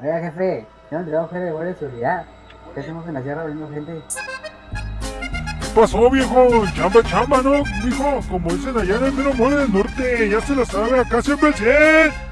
Oiga, jefe, tengo un trabajo de guardia de seguridad. ¿Qué hacemos en la sierra abriendo gente? ¿Qué pasó, viejo? Chamba, chamba, ¿no? Mijo, como dicen allá en el mero mole del norte, ya se la sabe, acá siempre el 100.